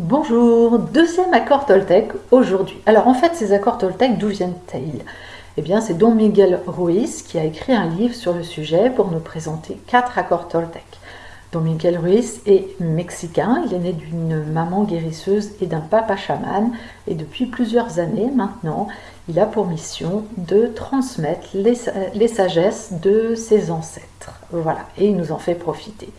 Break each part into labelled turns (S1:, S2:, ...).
S1: Bonjour, deuxième accord Toltec aujourd'hui. Alors en fait, ces accords Toltec, d'où viennent-ils? Eh bien, c'est Don Miguel Ruiz qui a écrit un livre sur le sujet pour nous présenter quatre accords Toltec. Don Miguel Ruiz est mexicain, il est né d'une maman guérisseuse et d'un papa chaman, et depuis plusieurs années maintenant, il a pour mission de transmettre les, les sagesses de ses ancêtres. Voilà, et il nous en fait profiter.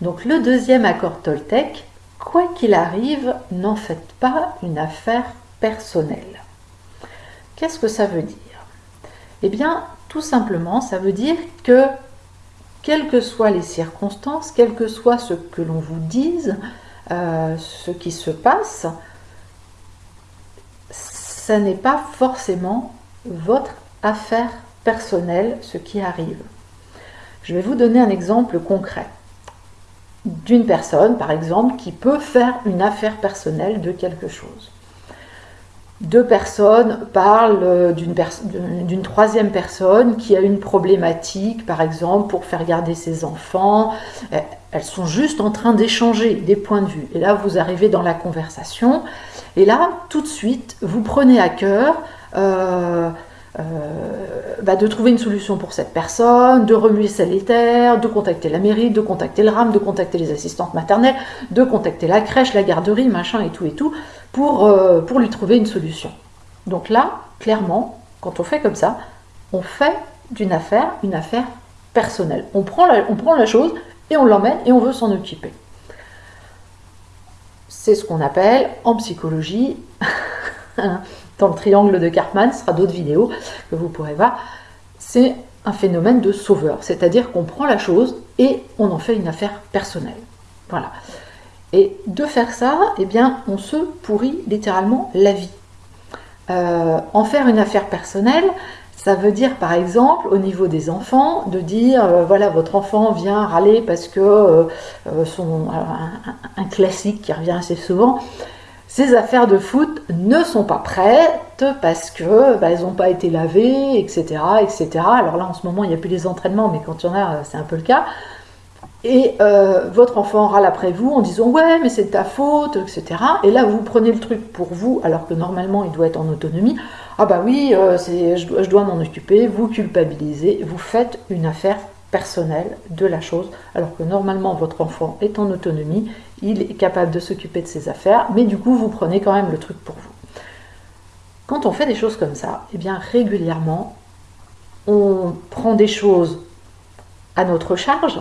S1: Donc le deuxième accord Toltec, Quoi qu'il arrive, n'en faites pas une affaire personnelle. Qu'est-ce que ça veut dire? Eh bien, tout simplement, ça veut dire que, quelles que soient les circonstances, quel que soit ce que l'on vous dise, euh, ce qui se passe, ça n'est pas forcément votre affaire personnelle, ce qui arrive. Je vais vous donner un exemple concret d'une personne, par exemple, qui peut faire une affaire personnelle de quelque chose. Deux personnes parlent d'une troisième personne qui a une problématique, par exemple, pour faire garder ses enfants. Elles sont juste en train d'échanger des points de vue. Et là, vous arrivez dans la conversation. Et là, tout de suite, vous prenez à cœur euh, euh, bah, de trouver une solution pour cette personne, de remuer terres, de contacter la mairie, de contacter le RAM, de contacter les assistantes maternelles, de contacter la crèche, la garderie, machin et tout et tout, pour, euh, lui trouver une solution. Donc là, clairement, quand on fait comme ça, on fait d'une affaire une affaire personnelle. On prend la, on prend la chose et on l'emmène et on veut s'en occuper. C'est ce qu'on appelle en psychologie dans le triangle de Cartman, ce sera d'autres vidéos que vous pourrez voir, c'est un phénomène de sauveur, c'est-à-dire qu'on prend la chose et on en fait une affaire personnelle. Voilà. Et de faire ça, eh bien, on se pourrit littéralement la vie. Euh, en faire une affaire personnelle, ça veut dire par exemple au niveau des enfants de dire euh, voilà votre enfant vient râler parce que euh, son un, classique qui revient assez souvent ces affaires de foot ne sont pas prêtes parce que bah, elles n'ont pas été lavées, etc., etc. Alors là, en ce moment, il n'y a plus les entraînements, mais quand il y en a, c'est un peu le cas. Et euh, votre enfant râle après vous en disant ouais, mais c'est ta faute, etc. Et là, vous prenez le truc pour vous, alors que normalement, il doit être en autonomie. Ah bah oui, euh, je dois m'en occuper. Vous culpabilisez, vous faites une affaire personnel de la chose, alors que normalement votre enfant est en autonomie, il est capable de s'occuper de ses affaires, mais du coup vous prenez quand même le truc pour vous. Quand on fait des choses comme ça, et eh bien régulièrement, on prend des choses à notre charge,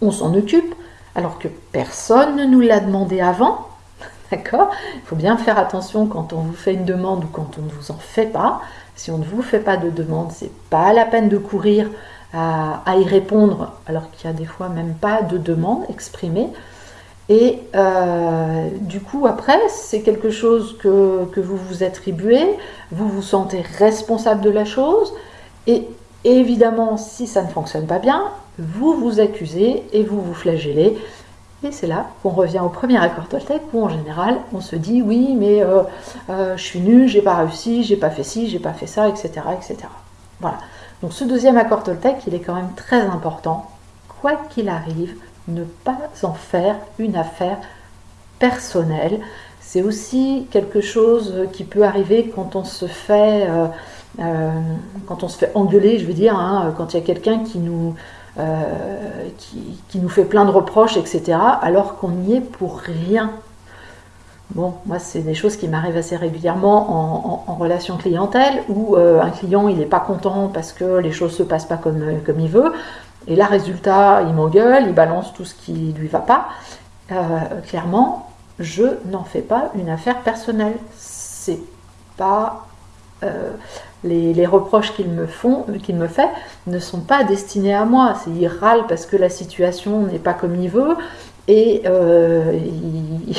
S1: on s'en occupe, alors que personne ne nous l'a demandé avant, D'accord? Il faut bien faire attention quand on vous fait une demande ou quand on ne vous en fait pas. Si on ne vous fait pas de demande, c'est pas la peine de courir à, y répondre, alors qu'il y a des fois même pas de demande exprimée. Et euh, du coup, après, c'est quelque chose que, vous vous attribuez, vous vous sentez responsable de la chose, et évidemment, si ça ne fonctionne pas bien, vous vous accusez et vous vous flagellez. Et c'est là qu'on revient au premier accord Toltec, où en général, on se dit oui, mais euh, euh, je suis nul, j'ai pas réussi, j'ai pas fait ci, j'ai pas fait ça, etc., etc. Voilà. Donc ce deuxième accord Toltec, il est quand même très important. Quoi qu'il arrive, ne pas en faire une affaire personnelle. C'est aussi quelque chose qui peut arriver quand on se fait, euh, euh, quand on se fait engueuler, je veux dire, hein, quand il y a quelqu'un qui nous, euh, qui, nous fait plein de reproches, etc., alors qu'on n'y est pour rien. Bon, moi, c'est des choses qui m'arrivent assez régulièrement en, relation clientèle, où euh, un client, il n'est pas content parce que les choses ne se passent pas comme, euh, comme il veut, et là, résultat, il m'engueule, il balance tout ce qui lui va pas. Euh, clairement, je n'en fais pas une affaire personnelle. C'est pas... les, les, reproches qu'il me, font, qu'il me fait ne sont pas destinés à moi. C'est il râle parce que la situation n'est pas comme il veut, et il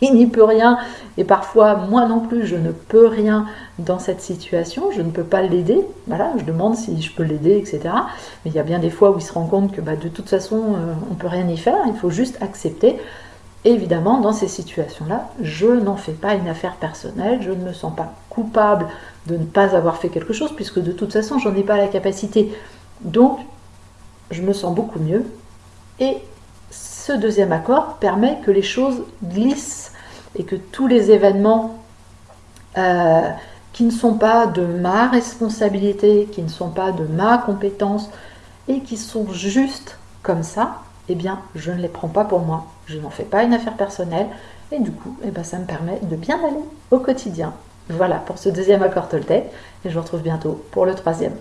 S1: il n'y peut rien, et parfois moi non plus, je ne peux rien dans cette situation, je ne peux pas l'aider, voilà, je demande si je peux l'aider, etc. Mais il y a bien des fois où il se rend compte que bah, de toute façon, euh, on ne peut rien y faire, il faut juste accepter. évidemment, dans ces situations-là, je n'en fais pas une affaire personnelle, je ne me sens pas coupable de ne pas avoir fait quelque chose, puisque de toute façon, j'en ai pas la capacité. Donc, je me sens beaucoup mieux, et ce deuxième accord permet que les choses glissent et que tous les événements euh, qui ne sont pas de ma responsabilité, qui ne sont pas de ma compétence et qui sont juste comme ça, eh bien, je ne les prends pas pour moi. Je n'en fais pas une affaire personnelle et du coup, eh ben, ça me permet de bien aller au quotidien. Voilà pour ce deuxième accord Toltec et je vous retrouve bientôt pour le troisième.